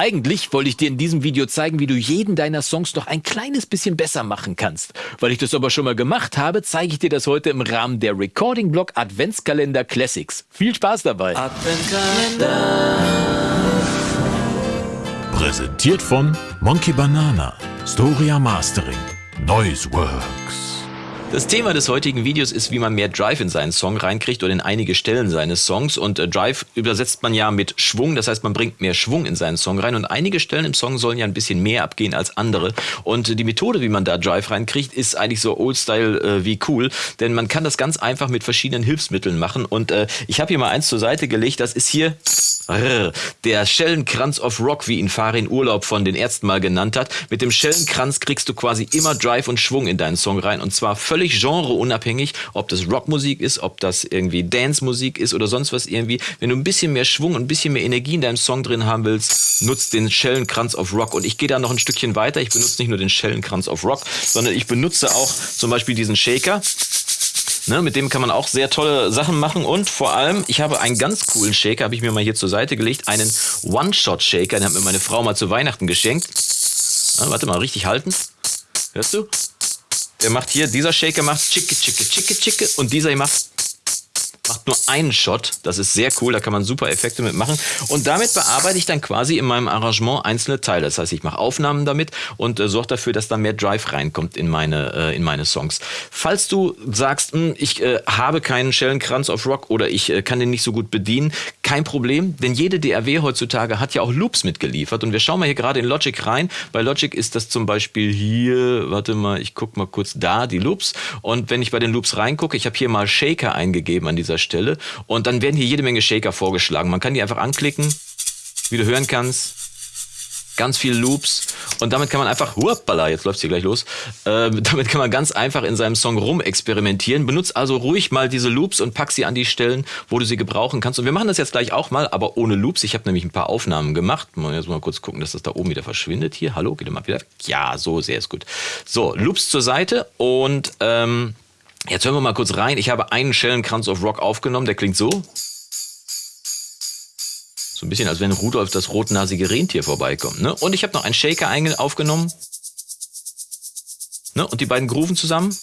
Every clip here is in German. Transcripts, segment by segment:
Eigentlich wollte ich dir in diesem Video zeigen, wie du jeden deiner Songs noch ein kleines bisschen besser machen kannst. Weil ich das aber schon mal gemacht habe, zeige ich dir das heute im Rahmen der Recording Blog Adventskalender Classics. Viel Spaß dabei! Adventskalender Präsentiert von Monkey Banana, Storia Mastering, Noiseworks. Das Thema des heutigen Videos ist, wie man mehr Drive in seinen Song reinkriegt oder in einige Stellen seines Songs. Und äh, Drive übersetzt man ja mit Schwung, das heißt, man bringt mehr Schwung in seinen Song rein. Und einige Stellen im Song sollen ja ein bisschen mehr abgehen als andere. Und äh, die Methode, wie man da Drive reinkriegt, ist eigentlich so Old-Style äh, wie cool. Denn man kann das ganz einfach mit verschiedenen Hilfsmitteln machen. Und äh, ich habe hier mal eins zur Seite gelegt. Das ist hier der Schellenkranz of Rock, wie ihn Farin Urlaub von den Ärzten mal genannt hat. Mit dem Schellenkranz kriegst du quasi immer Drive und Schwung in deinen Song rein. Und zwar völlig genreunabhängig, ob das Rockmusik ist, ob das irgendwie Dancemusik ist oder sonst was irgendwie. Wenn du ein bisschen mehr Schwung und ein bisschen mehr Energie in deinem Song drin haben willst, nutzt den Schellenkranz of Rock. Und ich gehe da noch ein Stückchen weiter. Ich benutze nicht nur den Schellenkranz of Rock, sondern ich benutze auch zum Beispiel diesen Shaker. Ne, mit dem kann man auch sehr tolle Sachen machen und vor allem, ich habe einen ganz coolen Shaker, habe ich mir mal hier zur Seite gelegt, einen One-Shot-Shaker, den hat mir meine Frau mal zu Weihnachten geschenkt. Na, warte mal, richtig halten. Hörst du? Der macht hier, dieser Shaker macht chicke, chicke, chicke, chicke und dieser hier macht macht nur einen Shot. Das ist sehr cool, da kann man super Effekte mitmachen. Und damit bearbeite ich dann quasi in meinem Arrangement einzelne Teile. Das heißt, ich mache Aufnahmen damit und äh, sorge dafür, dass da mehr Drive reinkommt in meine, äh, in meine Songs. Falls du sagst, mh, hm, ich äh, habe keinen Schellenkranz auf Rock oder ich äh, kann den nicht so gut bedienen, kein Problem, denn jede DAW heutzutage hat ja auch Loops mitgeliefert. Und wir schauen mal hier gerade in Logic rein. Bei Logic ist das zum Beispiel hier, warte mal, ich gucke mal kurz da, die Loops. Und wenn ich bei den Loops reingucke, ich habe hier mal Shaker eingegeben an dieser Stelle. Und dann werden hier jede Menge Shaker vorgeschlagen. Man kann die einfach anklicken, wie du hören kannst ganz viele Loops und damit kann man einfach, huapala, jetzt läuft's hier gleich los, äh, damit kann man ganz einfach in seinem Song rumexperimentieren. Benutzt also ruhig mal diese Loops und pack sie an die Stellen, wo du sie gebrauchen kannst. Und wir machen das jetzt gleich auch mal, aber ohne Loops. Ich habe nämlich ein paar Aufnahmen gemacht. Mal jetzt mal kurz gucken, dass das da oben wieder verschwindet hier. Hallo, geht mal wieder. Ja, so sehr ist gut. So, Loops zur Seite und ähm, Jetzt hören wir mal kurz rein. Ich habe einen Schellenkranz of Rock aufgenommen, der klingt so. So ein bisschen, als wenn Rudolf das rotnasige Rentier vorbeikommt. Ne? Und ich habe noch einen Shaker aufgenommen. Ne? Und die beiden Grooven zusammen.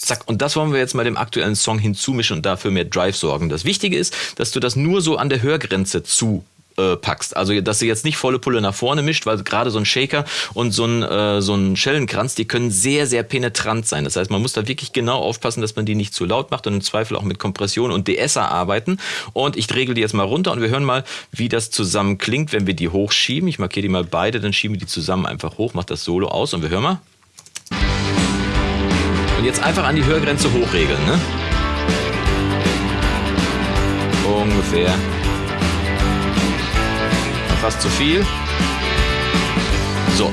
Zack. Und das wollen wir jetzt mal dem aktuellen Song hinzumischen und dafür mehr Drive sorgen. Das Wichtige ist, dass du das nur so an der Hörgrenze zu äh, packst. Also dass du jetzt nicht volle Pulle nach vorne mischt, weil gerade so ein Shaker und so ein, äh, so ein Schellenkranz, die können sehr, sehr penetrant sein. Das heißt, man muss da wirklich genau aufpassen, dass man die nicht zu laut macht und im Zweifel auch mit Kompression und DSer arbeiten. Und ich regel die jetzt mal runter und wir hören mal, wie das zusammen klingt, wenn wir die hochschieben. Ich markiere die mal beide, dann schieben wir die zusammen einfach hoch, macht das Solo aus und wir hören mal. Und jetzt einfach an die Hörgrenze hochregeln, ne? Ungefähr fast zu viel. So.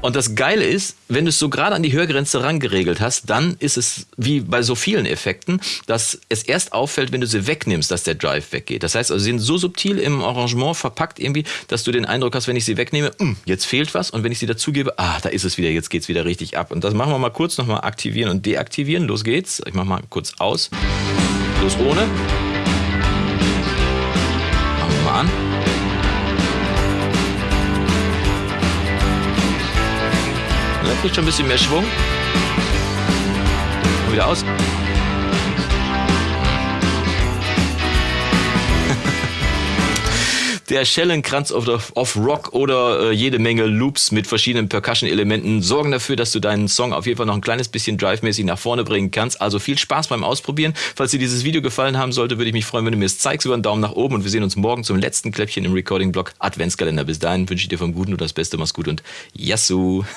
Und das Geile ist, wenn du es so gerade an die Hörgrenze rangeregelt hast, dann ist es wie bei so vielen Effekten, dass es erst auffällt, wenn du sie wegnimmst, dass der Drive weggeht. Das heißt, also sie sind so subtil im Arrangement verpackt irgendwie, dass du den Eindruck hast, wenn ich sie wegnehme, hm, jetzt fehlt was. Und wenn ich sie dazugebe, ah, da ist es wieder, jetzt geht's wieder richtig ab. Und das machen wir mal kurz nochmal aktivieren und deaktivieren. Los geht's. Ich mach mal kurz aus. Los ohne an. Er kriegt schon ein bisschen mehr Schwung. Und wieder aus. Der Schellenkranz of, of Rock oder äh, jede Menge Loops mit verschiedenen Percussion-Elementen sorgen dafür, dass du deinen Song auf jeden Fall noch ein kleines bisschen drive-mäßig nach vorne bringen kannst. Also viel Spaß beim Ausprobieren. Falls dir dieses Video gefallen haben sollte, würde ich mich freuen, wenn du mir es zeigst über einen Daumen nach oben und wir sehen uns morgen zum letzten Kläppchen im Recording-Blog Adventskalender. Bis dahin wünsche ich dir vom Guten und das Beste. Mach's gut und Yassou!